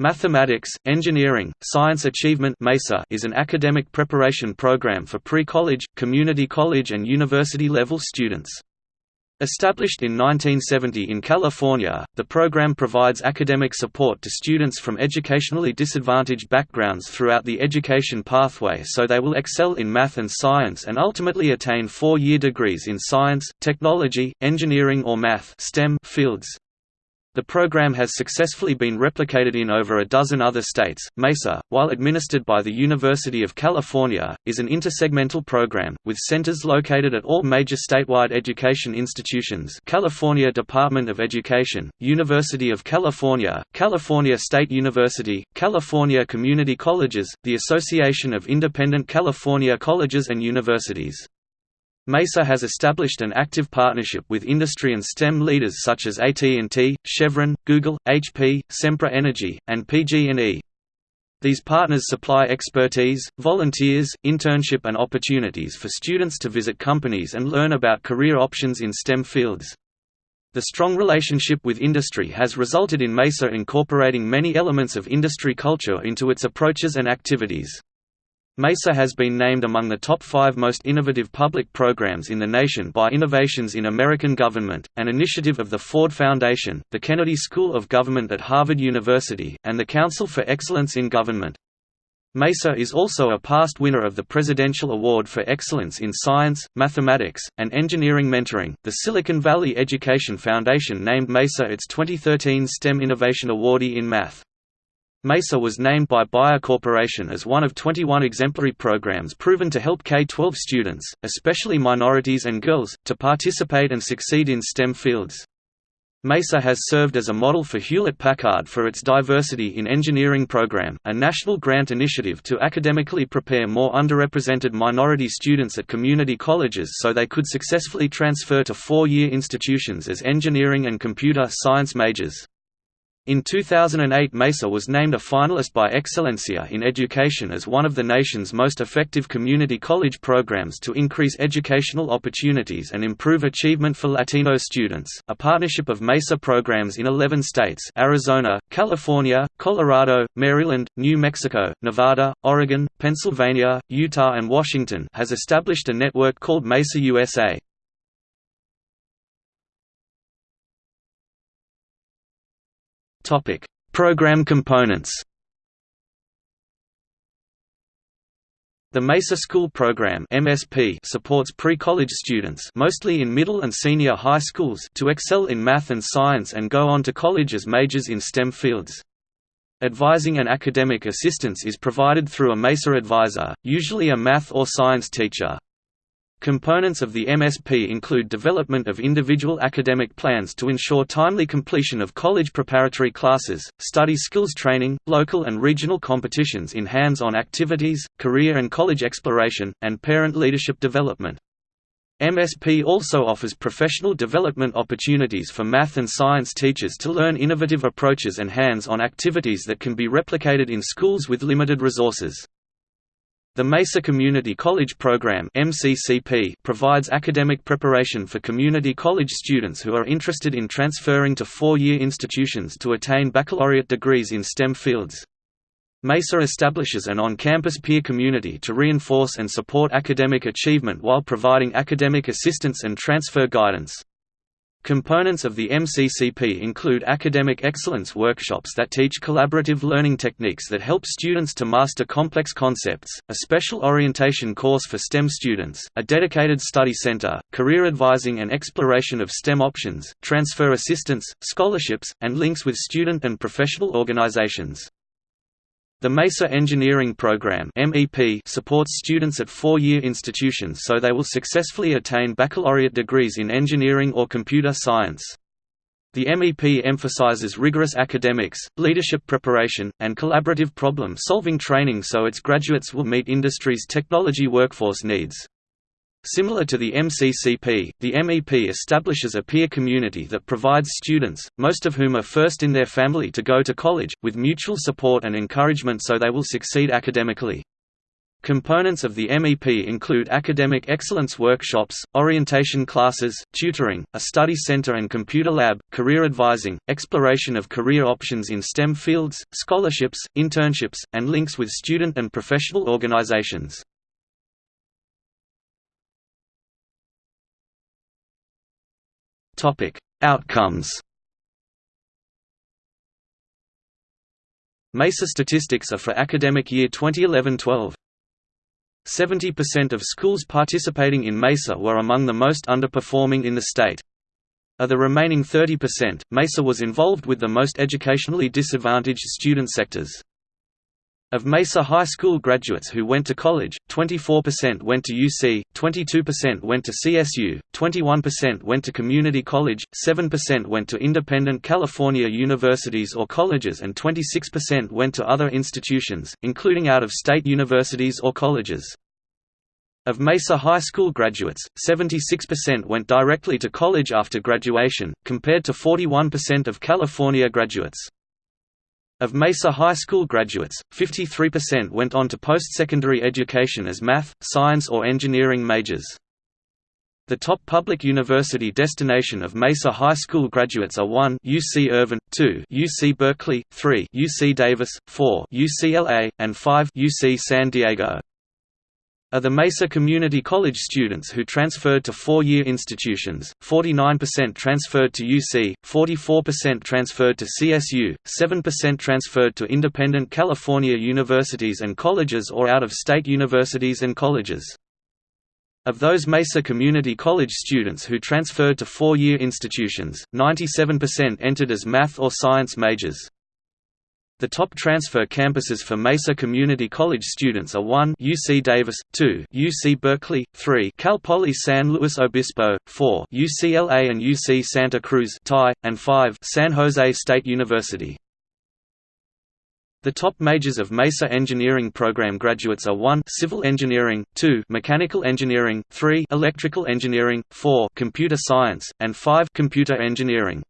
Mathematics, Engineering, Science Achievement is an academic preparation program for pre-college, community college and university-level students. Established in 1970 in California, the program provides academic support to students from educationally disadvantaged backgrounds throughout the education pathway so they will excel in math and science and ultimately attain four-year degrees in science, technology, engineering or math STEM fields. The program has successfully been replicated in over a dozen other states. MESA, while administered by the University of California, is an intersegmental program, with centers located at all major statewide education institutions California Department of Education, University of California, California State University, California Community Colleges, the Association of Independent California Colleges and Universities. MESA has established an active partnership with industry and STEM leaders such as AT&T, Chevron, Google, HP, Sempra Energy, and PG&E. These partners supply expertise, volunteers, internship and opportunities for students to visit companies and learn about career options in STEM fields. The strong relationship with industry has resulted in MESA incorporating many elements of industry culture into its approaches and activities. MESA has been named among the top five most innovative public programs in the nation by Innovations in American Government, an initiative of the Ford Foundation, the Kennedy School of Government at Harvard University, and the Council for Excellence in Government. MESA is also a past winner of the Presidential Award for Excellence in Science, Mathematics, and Engineering Mentoring. The Silicon Valley Education Foundation named MESA its 2013 STEM Innovation Awardee in Math. MESA was named by Bayer Corporation as one of 21 exemplary programs proven to help K-12 students, especially minorities and girls, to participate and succeed in STEM fields. MESA has served as a model for Hewlett-Packard for its Diversity in Engineering program, a national grant initiative to academically prepare more underrepresented minority students at community colleges so they could successfully transfer to four-year institutions as engineering and computer science majors. In 2008 MESA was named a finalist by Excelencia in Education as one of the nation's most effective community college programs to increase educational opportunities and improve achievement for Latino students, a partnership of MESA programs in 11 states Arizona, California, Colorado, Maryland, New Mexico, Nevada, Oregon, Pennsylvania, Utah and Washington has established a network called MESA USA. Topic: Program components. The MESA School Program (MSP) supports pre-college students, mostly in middle and senior high schools, to excel in math and science and go on to college as majors in STEM fields. Advising and academic assistance is provided through a MESA advisor, usually a math or science teacher. Components of the MSP include development of individual academic plans to ensure timely completion of college preparatory classes, study skills training, local and regional competitions in hands-on activities, career and college exploration, and parent leadership development. MSP also offers professional development opportunities for math and science teachers to learn innovative approaches and hands-on activities that can be replicated in schools with limited resources. The Mesa Community College Program MCCP provides academic preparation for community college students who are interested in transferring to four-year institutions to attain baccalaureate degrees in STEM fields. MESA establishes an on-campus peer community to reinforce and support academic achievement while providing academic assistance and transfer guidance. Components of the MCCP include academic excellence workshops that teach collaborative learning techniques that help students to master complex concepts, a special orientation course for STEM students, a dedicated study center, career advising and exploration of STEM options, transfer assistance, scholarships, and links with student and professional organizations. The MESA Engineering Program supports students at four-year institutions so they will successfully attain baccalaureate degrees in engineering or computer science. The MEP emphasizes rigorous academics, leadership preparation, and collaborative problem-solving training so its graduates will meet industry's technology workforce needs. Similar to the MCCP, the MEP establishes a peer community that provides students, most of whom are first in their family to go to college, with mutual support and encouragement so they will succeed academically. Components of the MEP include academic excellence workshops, orientation classes, tutoring, a study center and computer lab, career advising, exploration of career options in STEM fields, scholarships, internships, and links with student and professional organizations. Outcomes MESA statistics are for academic year 2011-12. 70% of schools participating in MESA were among the most underperforming in the state. Of the remaining 30%, MESA was involved with the most educationally disadvantaged student sectors. Of Mesa High School graduates who went to college, 24% went to UC, 22% went to CSU, 21% went to community college, 7% went to independent California universities or colleges and 26% went to other institutions, including out-of-state universities or colleges. Of Mesa High School graduates, 76% went directly to college after graduation, compared to 41% of California graduates. Of Mesa High School graduates, 53% went on to post-secondary education as math, science or engineering majors. The top public university destination of Mesa High School graduates are 1 UC Irvine, 2 UC Berkeley, 3 UC Davis, 4 UCLA, and 5 UC San Diego are the Mesa Community College students who transferred to four-year institutions, 49% transferred to UC, 44% transferred to CSU, 7% transferred to independent California universities and colleges or out-of-state universities and colleges. Of those Mesa Community College students who transferred to four-year institutions, 97% entered as math or science majors. The top transfer campuses for Mesa Community College students are 1 UC Davis, 2 UC Berkeley, 3 Cal Poly San Luis Obispo, 4 UCLA and UC Santa Cruz tie, and 5 San Jose State University. The top majors of Mesa Engineering Program graduates are 1 Civil Engineering, 2 Mechanical Engineering, 3 Electrical Engineering, 4 Computer Science, and 5 Computer Engineering.